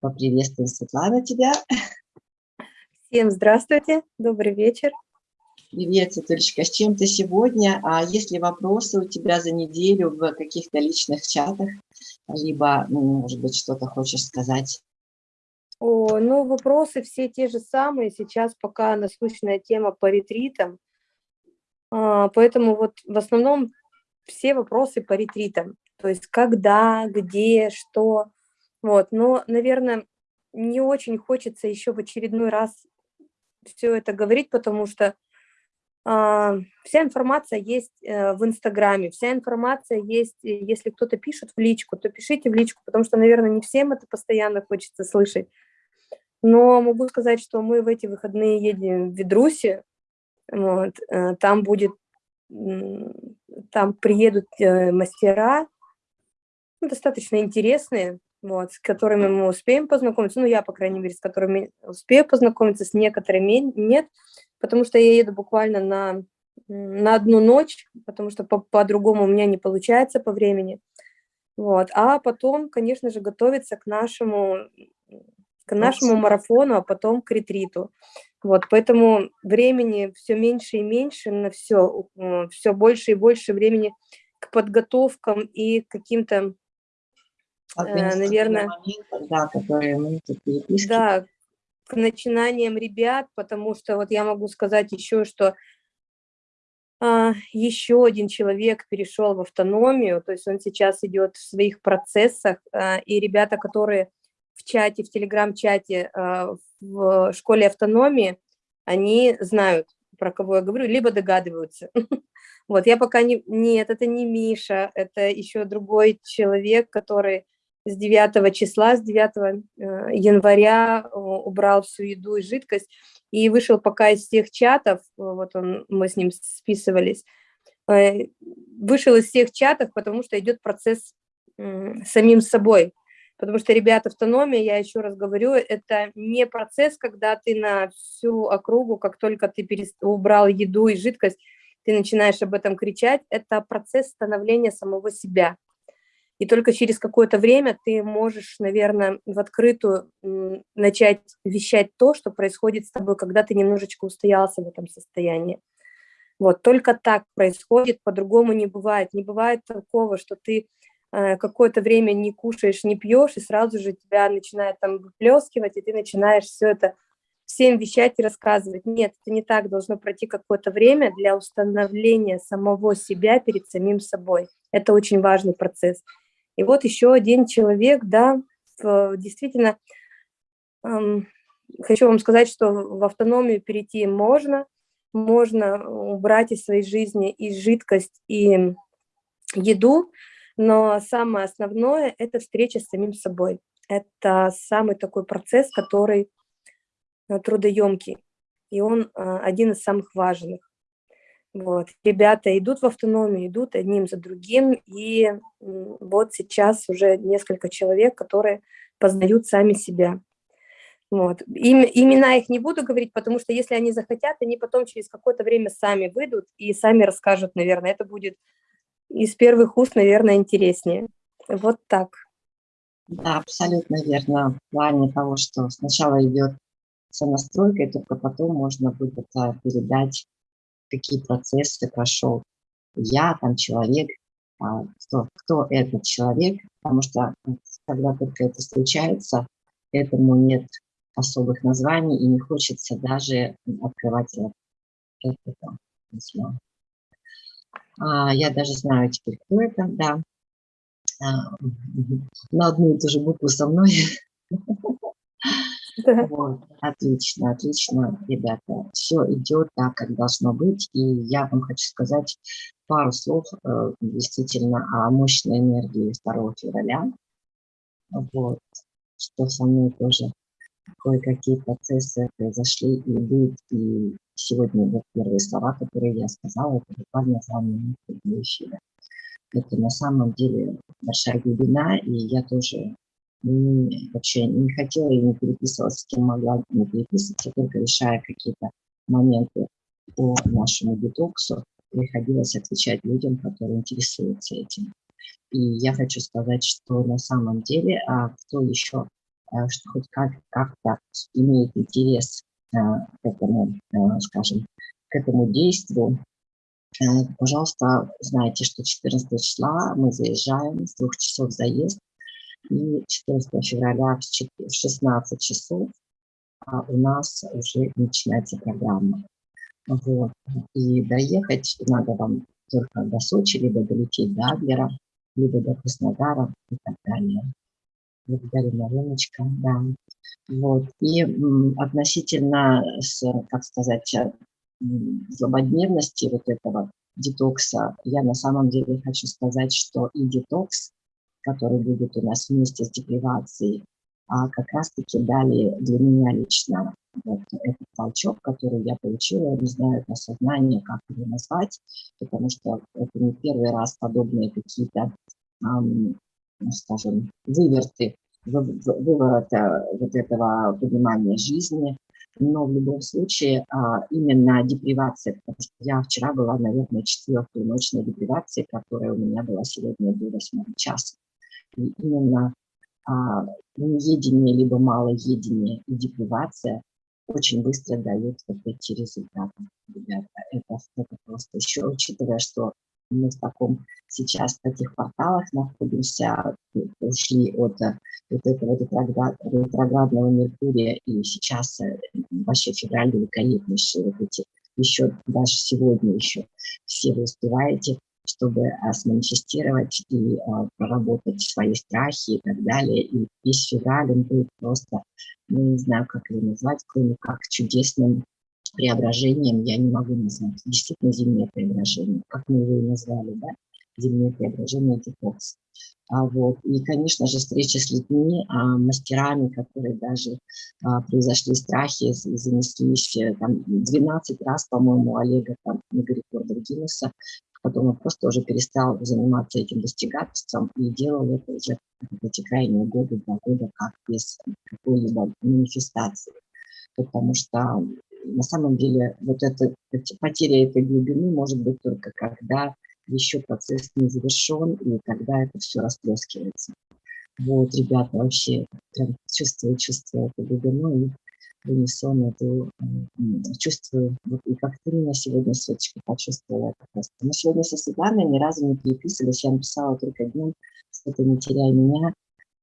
Поприветствуем, Светлана, тебя. Всем здравствуйте, добрый вечер. Привет, Светулечка, с чем ты сегодня? А есть ли вопросы у тебя за неделю в каких-то личных чатах? Либо, ну, может быть, что-то хочешь сказать? О, ну, вопросы все те же самые. Сейчас пока насущная тема по ретритам. А, поэтому вот в основном все вопросы по ретритам. То есть когда, где, что. Вот. Но, наверное, не очень хочется еще в очередной раз все это говорить, потому что а, вся информация есть э, в Инстаграме, вся информация есть, э, если кто-то пишет в личку, то пишите в личку, потому что, наверное, не всем это постоянно хочется слышать. Но могу сказать, что мы в эти выходные едем в Ведрусе, вот, э, там будет, там приедут мастера, ну, достаточно интересные, вот, с которыми мы успеем познакомиться, ну, я, по крайней мере, с которыми успею познакомиться, с некоторыми нет, потому что я еду буквально на, на одну ночь, потому что по-другому по у меня не получается по времени, вот, а потом, конечно же, готовиться к нашему, к нашему марафону, а потом к ретриту, вот, поэтому времени все меньше и меньше на все, все больше и больше времени к подготовкам и каким-то наверное, моментов, да, которые мы Да, к начинаниям ребят, потому что вот я могу сказать еще, что а, еще один человек перешел в автономию, то есть он сейчас идет в своих процессах, а, и ребята, которые в чате, в телеграм-чате а, в школе автономии, они знают, про кого я говорю, либо догадываются. Вот, я пока не... Нет, это не Миша, это еще другой человек, который с 9 числа, с 9 э, января убрал всю еду и жидкость и вышел пока из всех чатов, вот он, мы с ним списывались, э, вышел из всех чатов, потому что идет процесс самим собой. Потому что, ребята, автономия, я еще раз говорю, это не процесс, когда ты на всю округу, как только ты перест... убрал еду и жидкость, ты начинаешь об этом кричать, это процесс становления самого себя. И только через какое-то время ты можешь, наверное, в открытую начать вещать то, что происходит с тобой, когда ты немножечко устоялся в этом состоянии. Вот, только так происходит, по-другому не бывает. Не бывает такого, что ты э, какое-то время не кушаешь, не пьешь, и сразу же тебя начинает там выплескивать, и ты начинаешь все это всем вещать и рассказывать. Нет, это не так, должно пройти какое-то время для установления самого себя перед самим собой. Это очень важный процесс. И вот еще один человек, да, действительно, эм, хочу вам сказать, что в автономию перейти можно, можно убрать из своей жизни и жидкость, и еду, но самое основное – это встреча с самим собой. Это самый такой процесс, который э, трудоемкий, и он э, один из самых важных. Вот. Ребята идут в автономию, идут одним за другим, и вот сейчас уже несколько человек, которые познают сами себя. Вот. Им, имена их не буду говорить, потому что если они захотят, они потом через какое-то время сами выйдут и сами расскажут, наверное. Это будет из первых уст, наверное, интереснее. Вот так. Да, абсолютно верно. В плане того, что сначала идет сонастройка, и только потом можно будет передать какие процессы прошел я, там человек, а, кто, кто этот человек, потому что когда только это случается, этому нет особых названий и не хочется даже открывать это письмо. А, я даже знаю теперь, кто это, да. А, на одну и ту же букву со мной. Да. Вот, отлично, отлично, ребята. Все идет так, как должно быть. И я вам хочу сказать пару слов э, действительно о мощной энергии 2 февраля. Вот, что со мной тоже кое-какие процессы произошли и идут. И сегодня вот первые слова, которые я сказала, это буквально за минуту до эфира. Это на самом деле большая глубина, и я тоже вообще не хотела и не переписывалась, с кем могла не переписываться, только решая какие-то моменты по нашему детоксу, приходилось отвечать людям, которые интересуются этим. И я хочу сказать, что на самом деле, а кто еще что хоть как-то как имеет интерес к этому, скажем, к этому действию, пожалуйста, знайте, что 14 числа мы заезжаем, с двух часов заезд, и 14 февраля в 16 часов а у нас уже начинается программа. Вот. И доехать надо вам только до Сочи, либо долететь до Адлера, либо до Краснодара и так далее. Благодарю, Мариночка, да. Вот. И относительно, с, как сказать, злободневности вот этого детокса, я на самом деле хочу сказать, что и детокс, который будет у нас вместе с депривацией, а как раз-таки дали для меня лично вот этот толчок, который я получила, не знаю, это сознание, как его назвать, потому что это не первый раз подобные какие-то, эм, скажем, выверты, выворота вот этого понимания жизни, но в любом случае а, именно депривация, потому что я вчера была, наверное, четвертую ночной депривации, которая у меня была сегодня до 8 часа. Именно а, неедение, либо малоедение и депривация очень быстро дают вот эти результаты, ребята. Это, это просто еще, учитывая, что мы в таком сейчас в таких порталах находимся, ушли от вот этого ретроградного Меркурия, и сейчас э, вообще февраль великолепнейший, вот эти еще даже сегодня еще все вы успеваете чтобы а, сманифестировать и а, проработать свои страхи и так далее. И весь февраль он будет просто, ну, не знаю, как его назвать, кроме как чудесным преображением, я не могу назвать. Действительно, зимнее преображение, как мы его и назвали, да? Зимнее преображение, детокс. А вот, и, конечно же, встреча с людьми, а, мастерами, которые даже а, произошли страхи, занеслись э, там 12 раз, по-моему, Олега там на рекордов Гиннесса Потом он просто уже перестал заниматься этим достигательством и делал это уже эти крайние годы, два года, как без какой-либо манифестации. Потому что на самом деле вот это, потеря этой глубины может быть только когда еще процесс не завершен, и тогда это все расплескивается. Вот, ребята, вообще прям чувствую, чувствую эту глубину, и в унисон эту чувствую. Вот, и как ты меня сегодня, Светочка, почувствовала это просто. Мы сегодня со Светланой ни разу не переписывались, я написала только днем, что-то не теряй меня,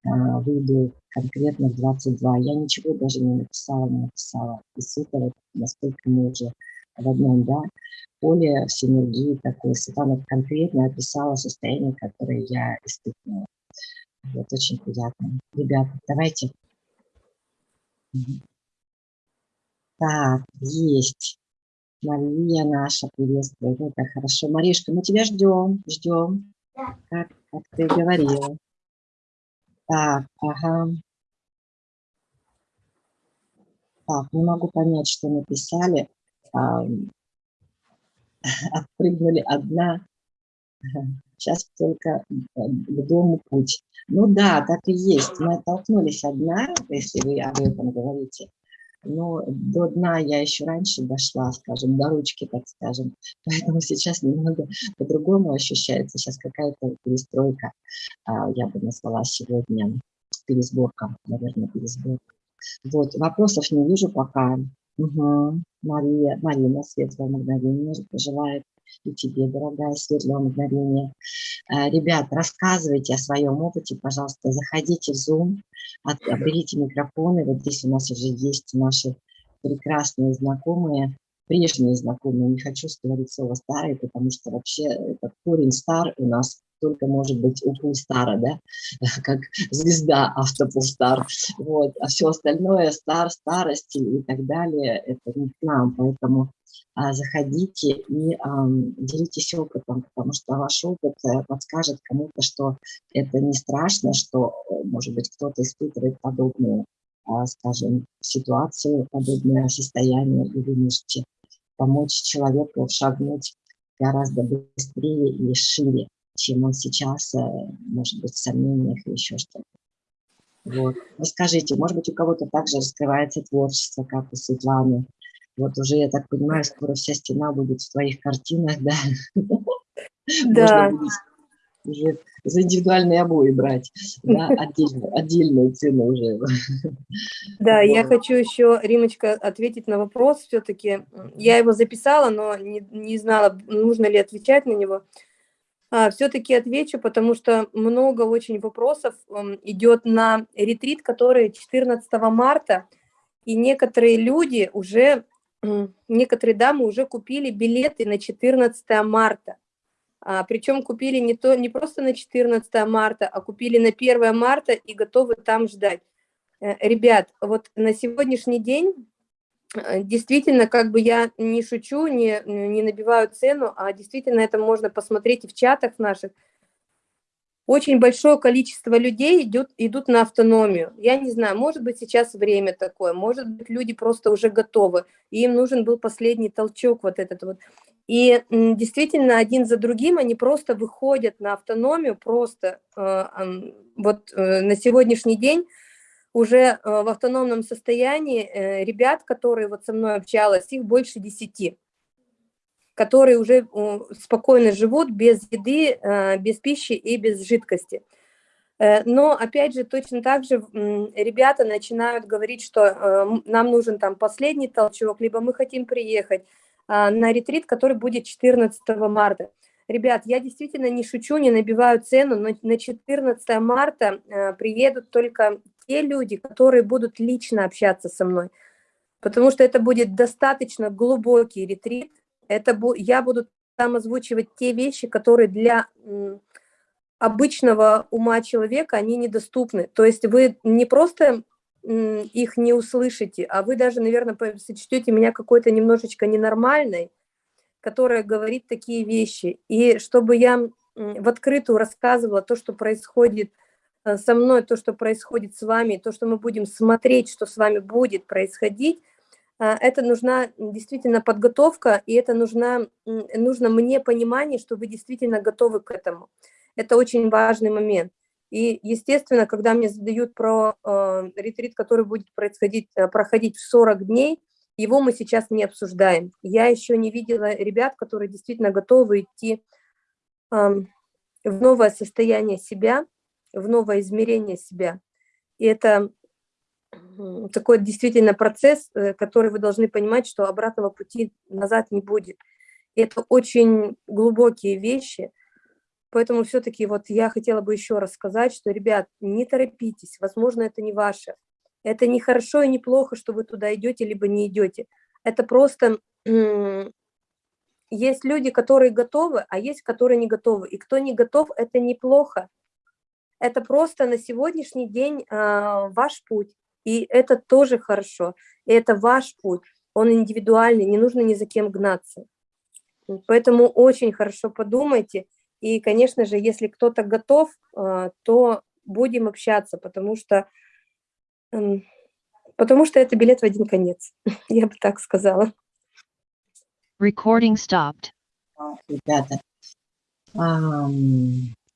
а, выйду конкретно в 22. Я ничего даже не написала, не написала. И вот, насколько мы уже в одном, да, поле синергии такой. Светлана конкретно описала состояние, которое я испытывала. Вот, очень приятно. Ребята, давайте. Так, есть. Мария наша приветствует. Это хорошо. Маришка, мы тебя ждем, ждем. Да. Как, как ты говорила. Так, ага. Так, не могу понять, что написали. А, отпрыгнули одна. Сейчас только к дому путь. Ну да, так и есть. Мы оттолкнулись одна, если вы об этом говорите но до дна я еще раньше дошла, скажем, до ручки, так скажем. Поэтому сейчас немного по-другому ощущается. Сейчас какая-то перестройка, а, я бы назвала сегодня пересборка, наверное, пересборка. Вот, вопросов не вижу пока. Угу. Мария, Марина, светлое мгновение желает и тебе, дорогая, светлое мгновение. Э, ребят, рассказывайте о своем опыте, пожалуйста, заходите в Zoom, берите микрофоны. Вот здесь у нас уже есть наши прекрасные знакомые, прежние знакомые. Не хочу говорить слово старые, потому что вообще этот корень стар у нас только может быть у Пулстара, да, как звезда автопулстар. Вот. А все остальное, стар, старость и так далее, это не к нам. Поэтому а, заходите и а, делитесь опытом, потому что ваш опыт э, подскажет кому-то, что это не страшно, что, э, может быть, кто-то испытывает подобную, а, скажем, ситуацию, подобное состояние, и вы можете помочь человеку шагнуть гораздо быстрее и шире, чем он сейчас, э, может быть, в сомнениях или еще что-то. Вот. Расскажите, может быть, у кого-то также раскрывается творчество, как у Светланы, вот уже, я так понимаю, скоро вся стена будет в твоих картинах, да? Да. уже за индивидуальные обои брать, да, отдельную, отдельную цену уже. Да, я хочу еще, Римочка, ответить на вопрос все-таки. Я его записала, но не, не знала, нужно ли отвечать на него. А, все-таки отвечу, потому что много очень вопросов идет на ретрит, который 14 марта, и некоторые люди уже, некоторые дамы уже купили билеты на 14 марта. А, причем купили не, то, не просто на 14 марта, а купили на 1 марта и готовы там ждать. Э, ребят, вот на сегодняшний день действительно, как бы я не шучу, не, не набиваю цену, а действительно это можно посмотреть и в чатах наших, очень большое количество людей идет, идут на автономию. Я не знаю, может быть, сейчас время такое, может быть, люди просто уже готовы, и им нужен был последний толчок вот этот вот. И действительно, один за другим они просто выходят на автономию, просто э, вот э, на сегодняшний день уже э, в автономном состоянии ребят, которые вот со мной общалась, их больше десяти которые уже спокойно живут без еды, без пищи и без жидкости. Но, опять же, точно так же ребята начинают говорить, что нам нужен там последний толчок, либо мы хотим приехать, а, на ретрит, который будет 14 марта. Ребят, я действительно не шучу, не набиваю цену, но на 14 марта приедут только те люди, которые будут лично общаться со мной, потому что это будет достаточно глубокий ретрит, это я буду там озвучивать те вещи, которые для обычного ума человека, они недоступны. То есть вы не просто их не услышите, а вы даже, наверное, сочтете меня какой-то немножечко ненормальной, которая говорит такие вещи. И чтобы я в открытую рассказывала то, что происходит со мной, то, что происходит с вами, то, что мы будем смотреть, что с вами будет происходить, э, это нужна действительно подготовка, и это нужна, нужно мне понимание, что вы действительно готовы к этому. Это очень важный момент. И, естественно, когда мне задают про э, ретрит, который будет происходить, э, проходить в 40 дней, его мы сейчас не обсуждаем. Я еще не видела ребят, которые действительно готовы идти э, в новое состояние себя, в новое измерение себя. И это такой действительно процесс, э, который вы должны понимать, что обратного пути назад не будет. И это очень глубокие вещи, Поэтому все-таки вот я хотела бы еще раз сказать, что, ребят, не торопитесь, возможно, это не ваше. Это не хорошо и не плохо, что вы туда идете, либо не идете. Это просто есть люди, которые готовы, а есть, которые не готовы. И кто не готов, это неплохо. Это просто на сегодняшний день э, ваш путь. И это тоже хорошо. И это ваш путь. Он индивидуальный, не нужно ни за кем гнаться. Поэтому очень хорошо подумайте. И, конечно же, если кто-то готов, а, то будем общаться, потому что, потому что это билет в один конец, я бы так сказала. Recording stopped. Ребята,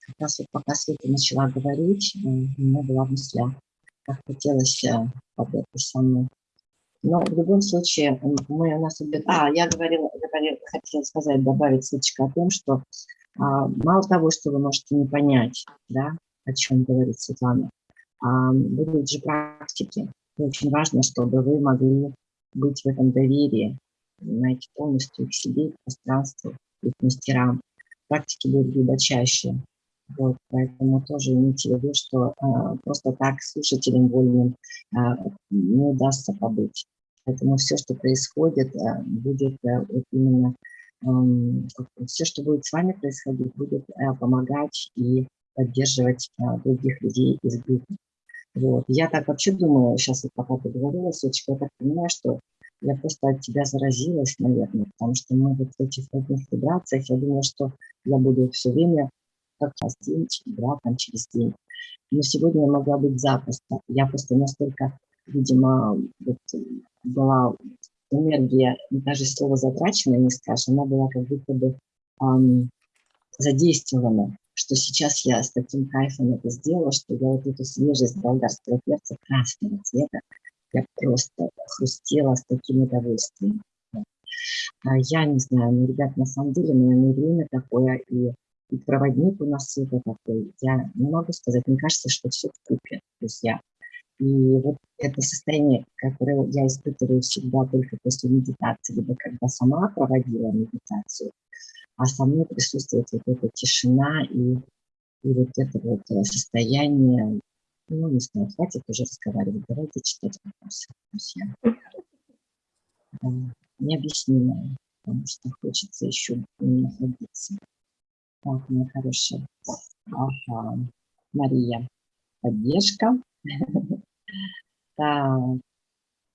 как раз вот пока Света начала говорить, у меня была мысль, как хотелось об этом со мной. Но в любом случае, мы у нас... А, я говорила, говорила, хотела сказать, добавить Светочка о том, что а, мало того, что вы можете не понять, да, о чем говорит Светлана, а, будут же практики. И очень важно, чтобы вы могли быть в этом доверии, знаете, полностью к себе, к пространству, и к мастерам. Практики будут глубочайшие. Вот, поэтому тоже имейте в виду, что э, просто так слушателям вольным э, не удастся побыть. Поэтому все, что происходит, э, будет э, вот именно все, что будет с вами происходить, будет э, помогать и поддерживать э, других людей из группы. Вот. Я так вообще думаю, сейчас вот пока ты говорила, Сочка, я так понимаю, что я просто от тебя заразилась, наверное, потому что мы вот в этих одних вибрациях, я думала, что я буду все время как раз день, два, там через день. Но сегодня я могла быть запросто. Я просто настолько, видимо, вот, была энергия, даже слово затраченная не скажешь, она была как будто бы эм, задействована, что сейчас я с таким кайфом это сделала, что я вот эту свежесть болгарского перца красного цвета, я просто хрустела с таким удовольствием. А я не знаю, ну, ребят, на самом деле, наверное, время такое, и и проводник у нас это такой. Я не могу сказать, мне кажется, что все в купе, друзья. И вот это состояние, которое я испытываю всегда только после медитации, либо когда сама проводила медитацию, а со мной присутствует вот эта тишина и, и вот это вот э, состояние, ну, не знаю, хватит уже разговаривать, давайте читать вопросы, друзья. Да, необъяснимое, потому что хочется еще находиться. Так, моя хорошая. Ага. Мария, поддержка. Да,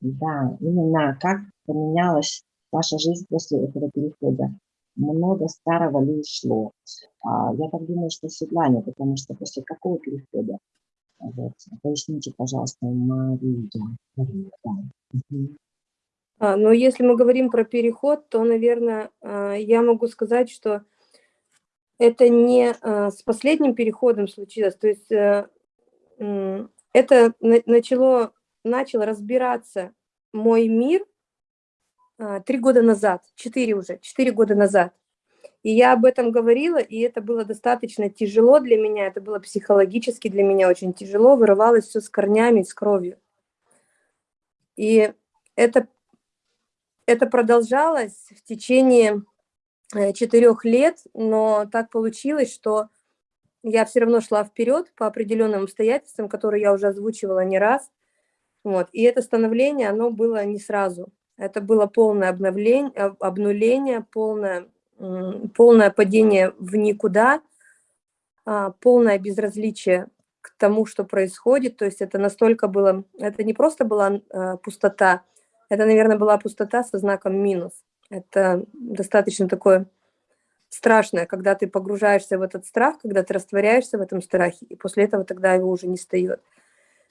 да, именно как поменялась ваша жизнь после этого перехода. Много старого ли ушло? А, я так думаю, что Светлане, потому что после какого перехода? Вот. Поясните, пожалуйста, Мария. А, но если мы говорим про переход, то, наверное, а, я могу сказать, что это не а, с последним переходом случилось. То есть э, это начало, начал разбираться мой мир а, три года назад, четыре уже, четыре года назад. И я об этом говорила, и это было достаточно тяжело для меня, это было психологически для меня очень тяжело, вырывалось все с корнями, с кровью. И это, это продолжалось в течение четырех лет, но так получилось, что я все равно шла вперед по определенным обстоятельствам, которые я уже озвучивала не раз. Вот. И это становление, оно было не сразу. Это было полное обновление, обнуление, полное, полное падение в никуда, а, полное безразличие к тому, что происходит. То есть это настолько было, это не просто была а, пустота, это, наверное, была пустота со знаком минус. Это достаточно такое страшное, когда ты погружаешься в этот страх, когда ты растворяешься в этом страхе, и после этого тогда его уже не встает.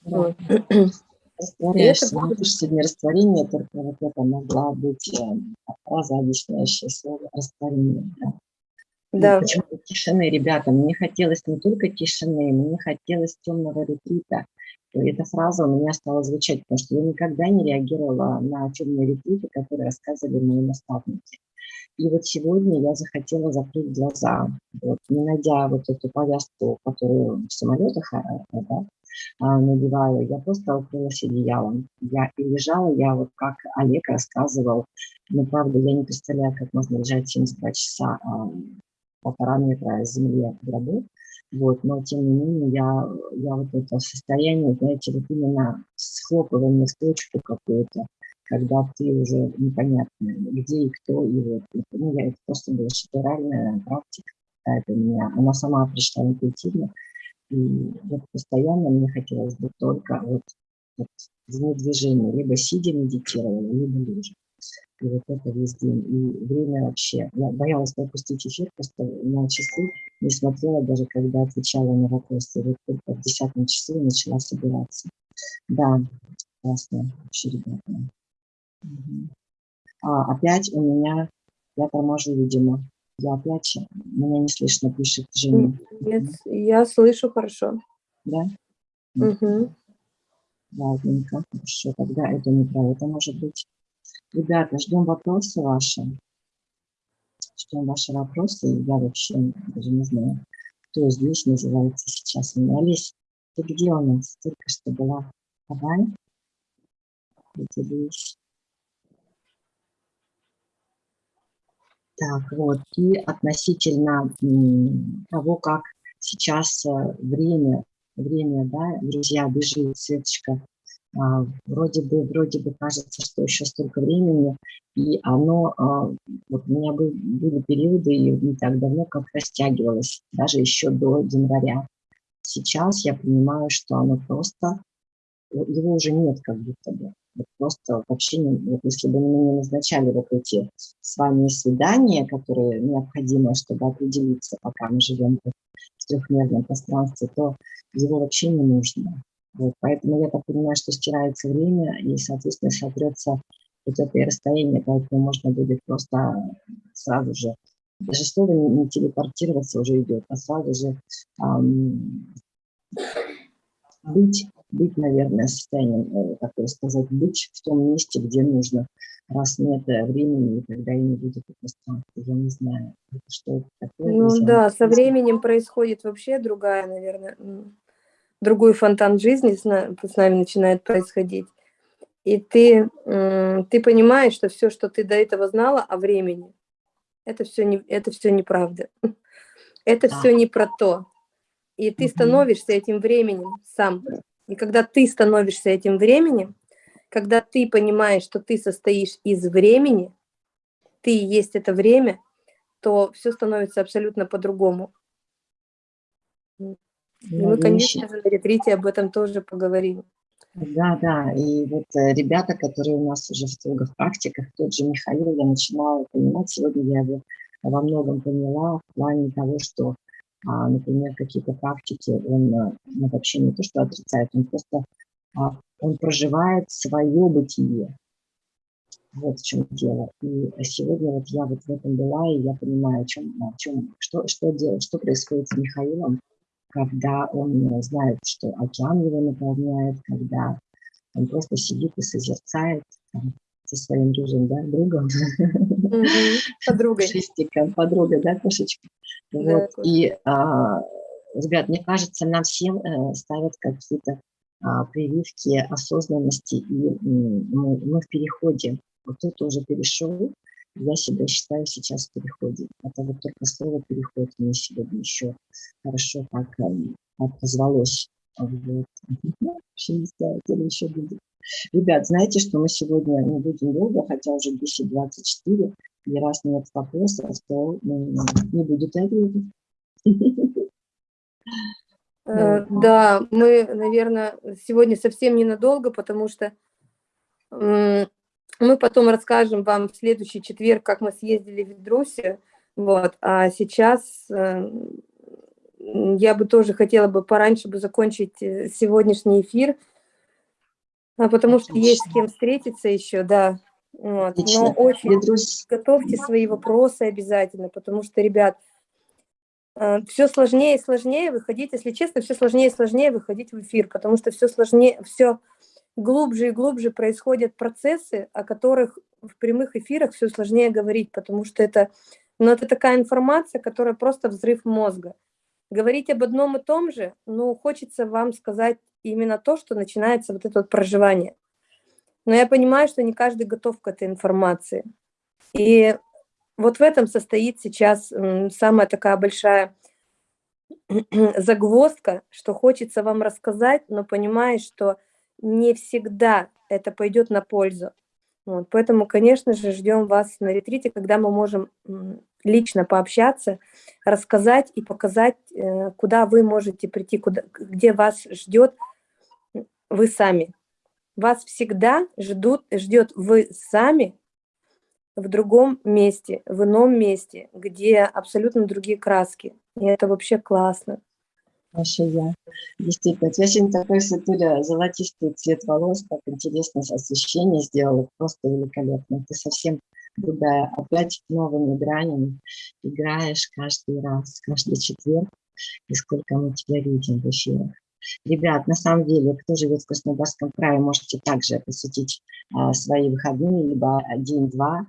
Да. Вот. Растворяешься, это... сегодня растворение, только вот это могла быть э, фраза, объясняющая слово растворение. Да. Да. почему тишины, ребята? Мне хотелось не только тишины, мне хотелось темного ретрита. Эта фраза у меня стала звучать, потому что я никогда не реагировала на темные ретриты, которые рассказывали мои наставники. И вот сегодня я захотела закрыть глаза, вот, не найдя вот эту повязку, которую в самолетах да, а, надеваю, я просто укрылась одеялом. Я и лежала, я вот как Олег рассказывал, но правда я не представляю, как можно лежать 72 часа а, полтора метра земли в гробу, вот, но тем не менее я, я вот это состояние, знаете, вот именно схлопывание в точку какую-то, когда ты уже непонятно, где и кто, и вот, ну, я, это просто была шедевральная практика какая-то у меня, она сама пришла интуитивно, и вот постоянно мне хотелось бы только вот, вот в движении, либо сидя медитировала, либо лежа. И вот это весь день. И время вообще. Я боялась пропустить эфир, просто на часы не смотрела, даже когда отвечала на вопросы. Вот только в десятом часу начала собираться. Да, классно вообще, ребята. А, опять у меня, я торможу, видимо. Я опять, меня не слышно, пишет Женя. Нет, я слышу хорошо. Да? Угу. Ладненько, хорошо, тогда это не про это может быть. Ребята, ждем вопросы ваши. Ждем ваши вопросы. Я вообще даже не знаю, кто здесь называется сейчас. Олесь, ты где у нас? Только что была. Давай. Так, вот, и относительно того, как сейчас э, время, время, да, друзья, бежит, Светочка, вроде бы, вроде бы кажется, что еще столько времени, и оно, а, вот у меня был, были периоды, и не так давно, как растягивалось, даже еще до января. Сейчас я понимаю, что оно просто, его уже нет как будто бы. Просто вообще, вот если бы мы не назначали вот эти с вами свидания, которые необходимы, чтобы определиться, пока мы живем в трехмерном пространстве, то его вообще не нужно. Вот, поэтому я так понимаю, что стирается время и, соответственно, сотрется вот это расстояние, поэтому можно будет просто сразу же, даже слово не, телепортироваться уже идет, а сразу же эм, быть быть, наверное, состоянием, как сказать, быть в том месте, где нужно раз нет э, времени, тогда и не будет и пространства. Я не знаю, что это такое. Ну да, со временем происходит вообще другая, наверное, другой фонтан жизни с на- с нами начинает происходить. И ты, ты понимаешь, что все, что ты до этого знала о времени, это все, не, это все неправда. Это все не про то. И ты становишься этим временем сам. И когда ты становишься этим временем, когда ты понимаешь, что ты состоишь из времени, ты и есть это время, то все становится абсолютно по-другому. И Ну, мы, конечно же, на ретрите об этом тоже поговорим. Да, да, и вот э, ребята, которые у нас уже в в практиках, тот же Михаил, я начинала понимать, сегодня я его во многом поняла в плане того, что, а, например, какие-то практики он э, ну, вообще не то, что отрицает, он просто а, он проживает свое бытие. Вот в чем дело. И сегодня вот я вот в этом была, и я понимаю, о чем, о чем что, что делать, что происходит с Михаилом, когда он э, знает, что океан его наполняет, когда он просто сидит и созерцает там, со своим рыжим да, другом. Подругой. шестиком, подругой, да, кошечка. Вот. И, а, ребят, мне кажется, нам всем э, ставят какие-то а, прививки осознанности, и мы, в переходе. Вот кто-то уже перешел, я себя считаю сейчас в переходе. Это вот только слово «переход» мне сегодня еще хорошо так эм, отозвалось. Вот. Вообще не знаю, где еще будет. Ребят, знаете, что мы сегодня не будем долго, хотя уже 10.24, и раз нет вопросов, то м, не будет ответов. Э, Да, мы, наверное, сегодня совсем ненадолго, потому что мы потом расскажем вам в следующий четверг, как мы съездили в Ведрусию. Вот. А сейчас э, я бы тоже хотела бы пораньше бы закончить э, сегодняшний эфир, а, потому что есть с кем встретиться еще, да. Вот. Но Отлично. очень Петрусь, готовьте свои вопросы обязательно, потому что, ребят, все сложнее и сложнее выходить, если честно, все сложнее и сложнее выходить в эфир, потому что все сложнее, все глубже и глубже происходят процессы, о которых в прямых эфирах все сложнее говорить, потому что это, ну, это такая информация, которая просто взрыв мозга. Говорить об одном и том же, ну, хочется вам сказать именно то, что начинается вот это вот проживание. Но я понимаю, что не каждый готов к этой информации. И вот в этом состоит сейчас самая такая большая загвоздка, что хочется вам рассказать, но понимаешь, что не всегда это пойдет на пользу. Вот, поэтому, конечно же, ждем вас на ретрите, когда мы можем лично пообщаться, рассказать и показать, э, куда вы можете прийти, куда, где вас ждет вы сами. Вас всегда ждут, ждет вы сами в другом месте, в ином месте, где абсолютно другие краски. И это вообще классно. Маша, я. Действительно, у тебя сегодня такой, Светуля, золотистый цвет волос, так интересно освещение сделала, просто великолепно. Ты совсем другая, опять новыми гранями играешь каждый раз, каждый четверг, и сколько мы тебя видим в эфирах. Ребят, на самом деле, кто живет в Краснодарском крае, можете также посвятить а, свои выходные, либо день-два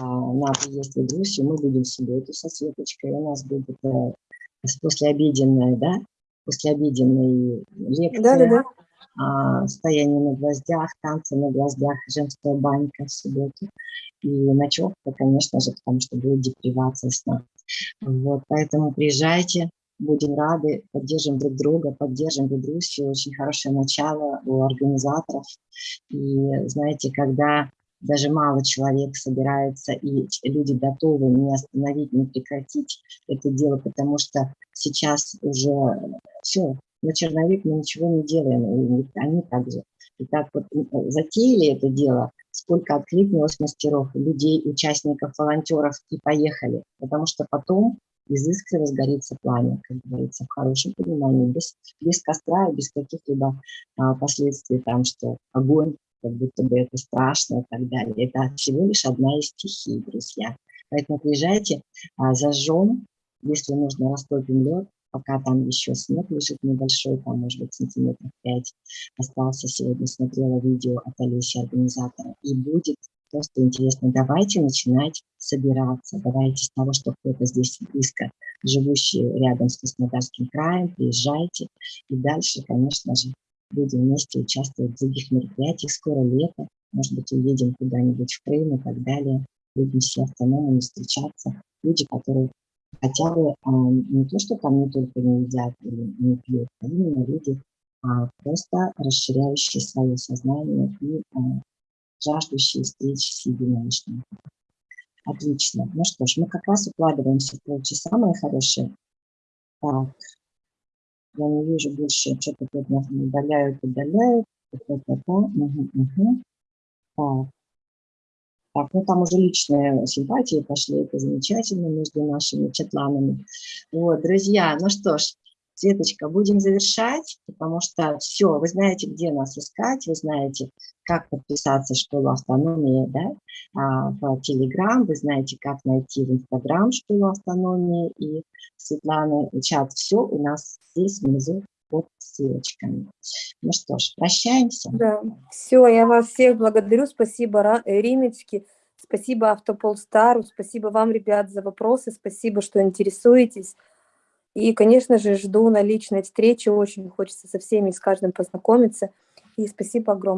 а, на приезд в Идрусию. Мы будем в субботу со Светочкой, у нас будет а, послеобеденная, да, послеобеденная лекция, Да-да-да. а, стояние на гвоздях, танцы на гвоздях, женская банька в субботу. И ночевка, конечно же, потому что будет депривация сна. Вот, поэтому приезжайте, будем рады, поддержим друг друга, поддержим Бедрусию. Очень хорошее начало у организаторов. И знаете, когда даже мало человек собирается, и люди готовы не остановить, не прекратить это дело, потому что сейчас уже все, на черновик мы ничего не делаем, и они также. И так вот затеяли это дело, сколько откликнулось мастеров, людей, участников, волонтеров, и поехали. Потому что потом из искры разгорится пламя, как говорится, в хорошем понимании, без, без костра и без каких-либо а, последствий, там, что огонь, как будто бы это страшно и так далее. Это всего лишь одна из стихий, друзья. Поэтому приезжайте, а, зажжем, если нужно, растопим лед, пока там еще снег лежит небольшой, там, может быть, сантиметров 5 остался. Сегодня смотрела видео от Олеси, организатора. И будет просто интересно. Давайте начинать собираться. Давайте с того, что кто-то здесь близко, живущий рядом с Краснодарским краем, приезжайте. И дальше, конечно же, будем вместе участвовать в других мероприятиях. Скоро лето, может быть, уедем куда-нибудь в Крым и так далее. Будем все автономами встречаться. Люди, которые хотя бы а, не то, что там не только не едят или не пьют, а именно люди, а, просто расширяющие свое сознание и а, жаждущие встреч с единомышленниками. Отлично. Ну что ж, мы как раз укладываемся в полчаса, мои хорошие. Так, я не вижу больше, что-то тут нас удаляют, удаляют. Так. Так, ну там уже личные симпатии пошли, это замечательно между нашими чатланами. Вот, друзья, ну что ж, Светочка, будем завершать, потому что все, вы знаете, где нас искать, вы знаете, как подписаться в школу автономии, да, а, в Телеграм, вы знаете, как найти в Инстаграм школу автономии и Светланы чат. Все у нас здесь внизу под ссылочками. Ну что ж, прощаемся. Да, все, я вас всех благодарю, спасибо э, Римечки, спасибо Автополстару, спасибо вам, ребят, за вопросы, спасибо, что интересуетесь. И, конечно же, жду на личной встрече, очень хочется со всеми и с каждым познакомиться. И спасибо огромное.